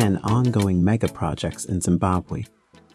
10 ongoing mega projects in Zimbabwe.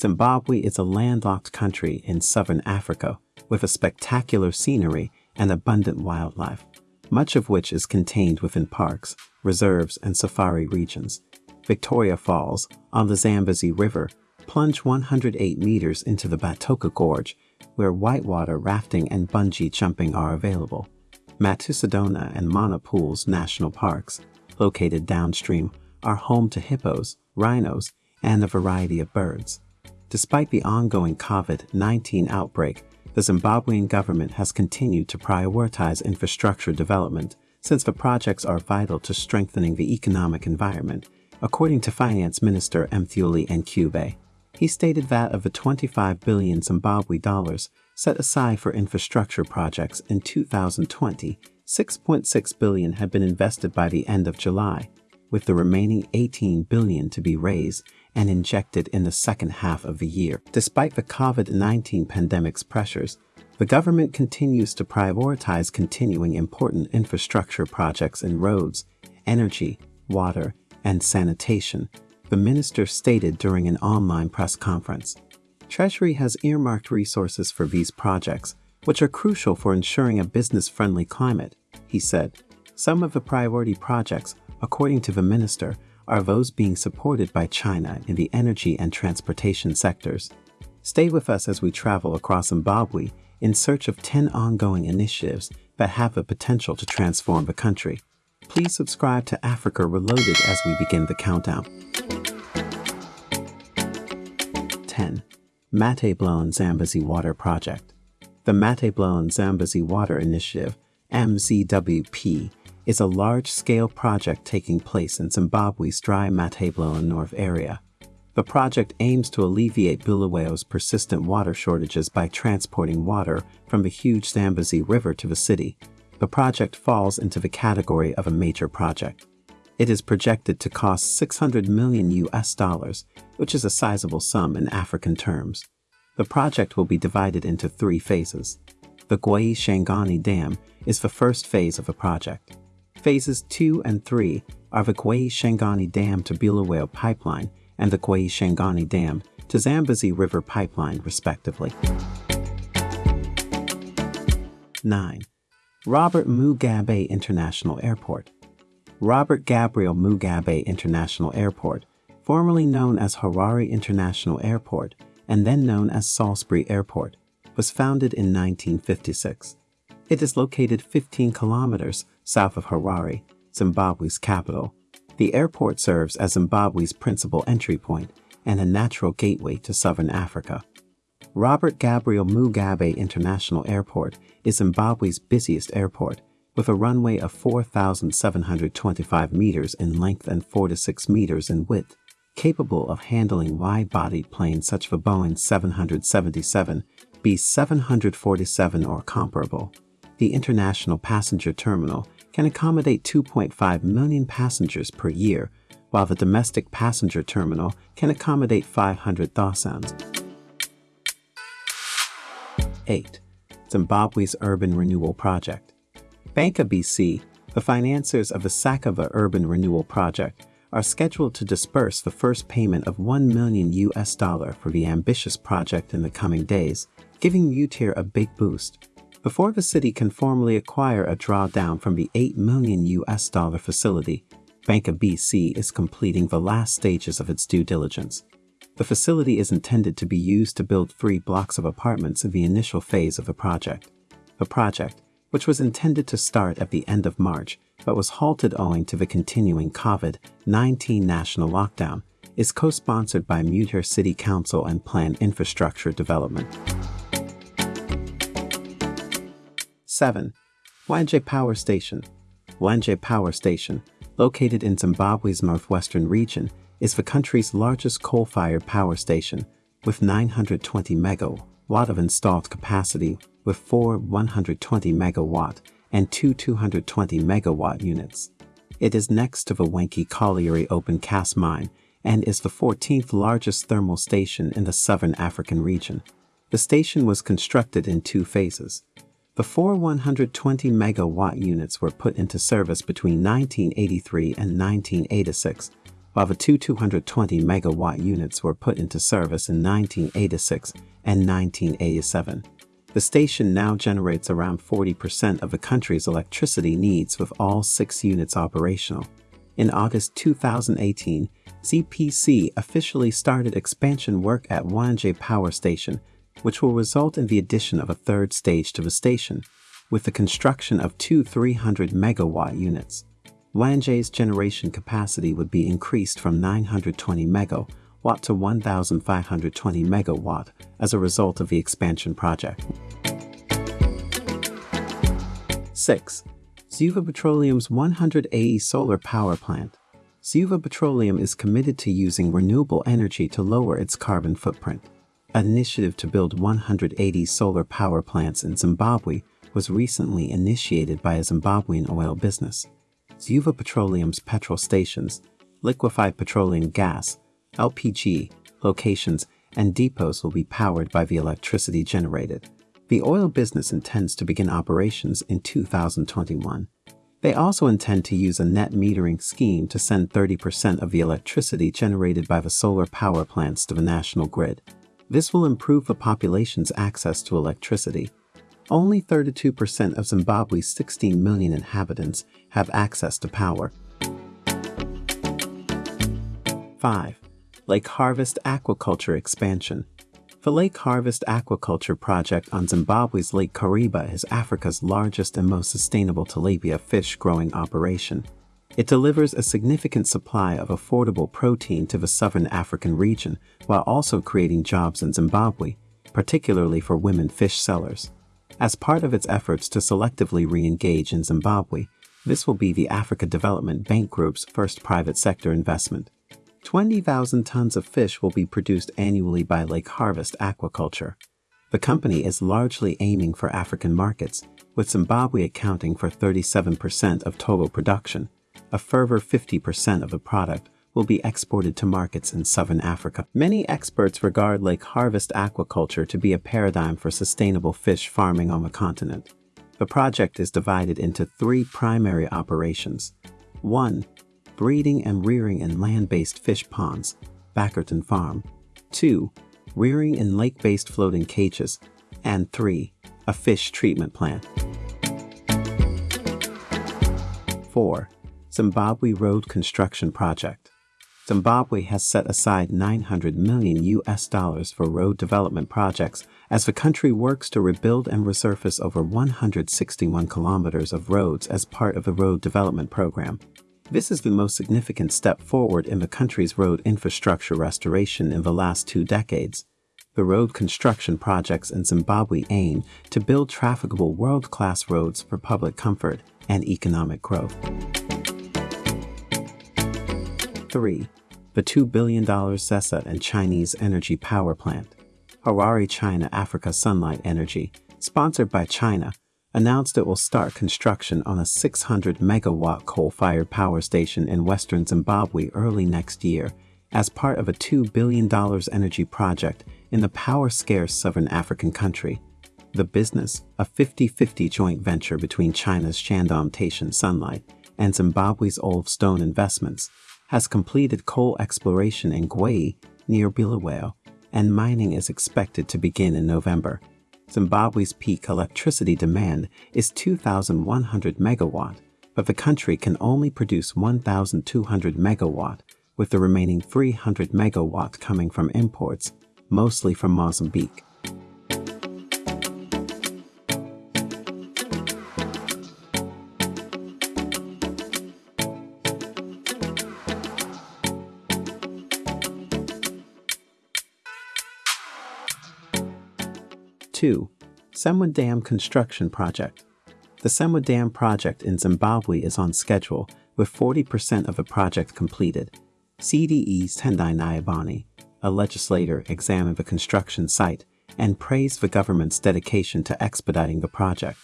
Zimbabwe is a landlocked country in southern Africa with a spectacular scenery and abundant wildlife, much of which is contained within parks, reserves, and safari regions. Victoria Falls, on the Zambezi River, plunge 108 meters into the Batoka Gorge, where whitewater rafting and bungee jumping are available. Matusadona and Mana Pools National Parks, located downstream, are home to hippos, rhinos, and a variety of birds. Despite the ongoing COVID-19 outbreak, the Zimbabwean government has continued to prioritize infrastructure development since the projects are vital to strengthening the economic environment, according to Finance Minister Mthuli Ncube. He stated that of the 25 billion Zimbabwe dollars set aside for infrastructure projects in 2020, 6.6 billion had been invested by the end of July, with the remaining 18 billion to be raised and injected in the second half of the year. Despite the COVID-19 pandemic's pressures, the government continues to prioritize continuing important infrastructure projects in roads, energy, water, and sanitation, the minister stated during an online press conference. Treasury has earmarked resources for these projects, which are crucial for ensuring a business-friendly climate, he said. Some of the priority projects, according to the minister, are those being supported by China in the energy and transportation sectors. Stay with us as we travel across Zimbabwe in search of 10 ongoing initiatives that have the potential to transform the country. Please subscribe to Africa Reloaded as we begin the countdown. 10. Matabeleland Zambezi Water Project The Matabeleland Zambezi Water Initiative, MZWP, is a large-scale project taking place in Zimbabwe's dry Matabeleland North area. The project aims to alleviate Bulawayo's persistent water shortages by transporting water from the huge Zambezi River to the city. The project falls into the category of a major project. It is projected to cost 600 million US dollars, which is a sizable sum in African terms. The project will be divided into three phases. The Gwayi Shangani Dam is the first phase of the project. Phases 2 and 3 are the Gwayi Shangani Dam to Bulawayo Pipeline and the Gwayi Shangani Dam to Zambezi River Pipeline, respectively. 9. Robert Mugabe International Airport Robert Gabriel Mugabe International Airport, formerly known as Harare International Airport and then known as Salisbury Airport, was founded in 1956. It is located 15 kilometers south of Harare, Zimbabwe's capital. The airport serves as Zimbabwe's principal entry point and a natural gateway to southern Africa. Robert Gabriel Mugabe International Airport is Zimbabwe's busiest airport, with a runway of 4,725 meters in length and 4 to 6 meters in width, capable of handling wide-bodied planes such as the Boeing 777, B747 or comparable the International Passenger Terminal can accommodate 2.5 million passengers per year, while the domestic passenger terminal can accommodate 500,000. 8. Zimbabwe's Urban Renewal Project Banc ABC, the financiers of the Sakubva Urban Renewal Project, are scheduled to disburse the first payment of 1 million US dollar for the ambitious project in the coming days, giving UTIR a big boost before the city can formally acquire a drawdown from the 8 million US dollar facility, Banc ABC is completing the last stages of its due diligence. The facility is intended to be used to build three blocks of apartments in the initial phase of the project. The project, which was intended to start at the end of March but was halted owing to the continuing COVID-19 national lockdown, is co-sponsored by Mutare City Council and Plan Infrastructure Development. 7. Hwange Power Station Hwange Power Station, located in Zimbabwe's northwestern region, is the country's largest coal-fired power station, with 920 megawatt of installed capacity with four 120 megawatt and two 220 megawatt units. It is next to the Hwange Colliery open cast mine and is the 14th largest thermal station in the southern African region. The station was constructed in two phases. The four 120 megawatt units were put into service between 1983 and 1986, while the two 220 megawatt units were put into service in 1986 and 1987. The station now generates around 40% of the country's electricity needs with all six units operational. In August 2018, CPC officially started expansion work at Hwange Power Station, which will result in the addition of a third stage to the station, with the construction of two 300 megawatt units. Hwange's generation capacity would be increased from 920 megawatt to 1,520 megawatt as a result of the expansion project. 6. Zuva Petroleum's 180 solar power plant. Suva Petroleum is committed to using renewable energy to lower its carbon footprint. An initiative to build 180 solar power plants in Zimbabwe was recently initiated by a Zimbabwean oil business. Zuva Petroleum's petrol stations, liquefied petroleum gas, LPG, locations, and depots will be powered by the electricity generated. The oil business intends to begin operations in 2021. They also intend to use a net metering scheme to send 30% of the electricity generated by the solar power plants to the national grid. This will improve the population's access to electricity. Only 32% of Zimbabwe's 16 million inhabitants have access to power. 5. Lake Harvest Aquaculture Expansion the Lake Harvest Aquaculture Project on Zimbabwe's Lake Kariba is Africa's largest and most sustainable tilapia fish growing operation. It delivers a significant supply of affordable protein to the southern African region while also creating jobs in Zimbabwe, particularly for women fish sellers. As part of its efforts to selectively re-engage in Zimbabwe, this will be the Africa Development Bank Group's first private sector investment. 20,000 tons of fish will be produced annually by Lake Harvest Aquaculture. The company is largely aiming for African markets, with Zimbabwe accounting for 37% of total production. A further 50% of the product will be exported to markets in southern Africa. Many experts regard Lake Harvest Aquaculture to be a paradigm for sustainable fish farming on the continent. The project is divided into three primary operations. 1 breeding and rearing in land-based fish ponds, Backerton Farm. 2. Rearing in lake-based floating cages. And 3. A fish treatment plant. 4. Zimbabwe Road Construction Project. Zimbabwe has set aside 900 million US dollars for road development projects as the country works to rebuild and resurface over 161 kilometers of roads as part of the road development program. This is the most significant step forward in the country's road infrastructure restoration in the last two decades. The road construction projects in Zimbabwe aim to build trafficable world-class roads for public comfort and economic growth. 3. The $2 billion ZESA and Chinese energy power plant. Harare China Africa Sunlight Energy, sponsored by China, announced it will start construction on a 600 megawatt coal-fired power station in western Zimbabwe early next year as part of a $2 billion energy project in the power-scarce southern African country. The business, a 50-50 joint venture between China's Shandong Taishan Sunlight and Zimbabwe's Old Stone Investments, has completed coal exploration in Gwei near Bulawayo, and mining is expected to begin in November. Zimbabwe's peak electricity demand is 2,100 megawatt, but the country can only produce 1,200 megawatt, with the remaining 300 megawatt coming from imports, mostly from Mozambique. 2. Semwa Dam Construction Project The Semwa Dam project in Zimbabwe is on schedule, with 40% of the project completed. CDE's Tendai Nyabani, a legislator, examined the construction site and praised the government's dedication to expediting the project.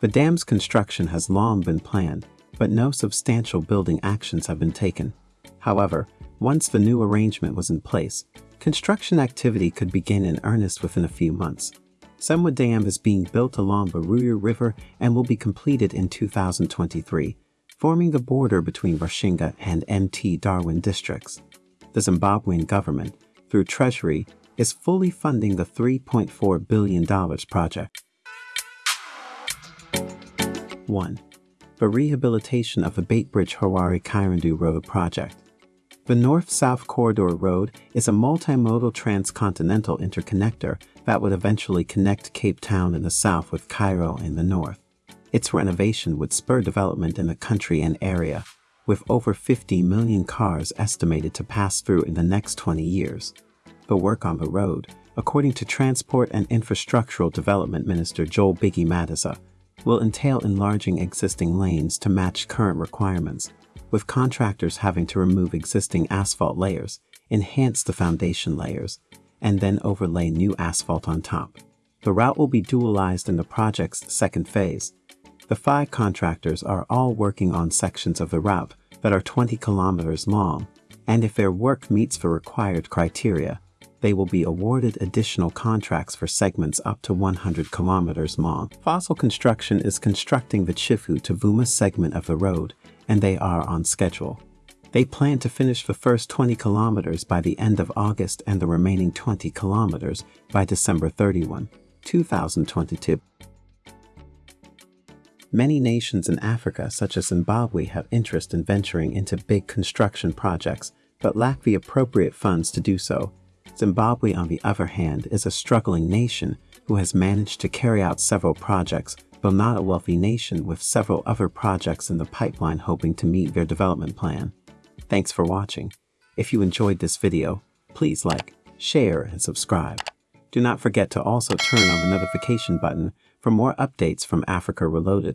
The dam's construction has long been planned, but no substantial building actions have been taken. However, once the new arrangement was in place, construction activity could begin in earnest within a few months. Semwa Dam is being built along the Ruya River and will be completed in 2023. forming the border between Rushinga and MT Darwin districts. The Zimbabwean government, through Treasury, is fully funding the $3.4 billion project. 1. The rehabilitation of the Beitbridge Harare Chirundu Road project. The North-South Corridor Road is a multimodal transcontinental interconnector that would eventually connect Cape Town in the south with Cairo in the north. Its renovation would spur development in the country and area, with over 50 million cars estimated to pass through in the next 20 years. The work on the road, according to Transport and Infrastructural Development Minister Joel Biggie Matiza, will entail enlarging existing lanes to match current requirements with contractors having to remove existing asphalt layers, enhance the foundation layers, and then overlay new asphalt on top. The route will be dualized in the project's second phase. The five contractors are all working on sections of the route that are 20 kilometers long, and if their work meets the required criteria, they will be awarded additional contracts for segments up to 100 kilometers long. Fossil Construction is constructing the Chivhu to Mvuma segment of the road and they are on schedule. They plan to finish the first 20 kilometers by the end of August and the remaining 20 kilometers by December 31, 2022. Many nations in Africa, such as Zimbabwe, have interest in venturing into big construction projects, but lack the appropriate funds to do so. Zimbabwe, on the other hand, is a struggling nation who has managed to carry out several projects though not a wealthy nation with several other projects in the pipeline hoping to meet their development plan. Thanks for watching. If you enjoyed this video, please like, share, and subscribe. Do not forget to also turn on the notification button for more updates from Africa Reloaded.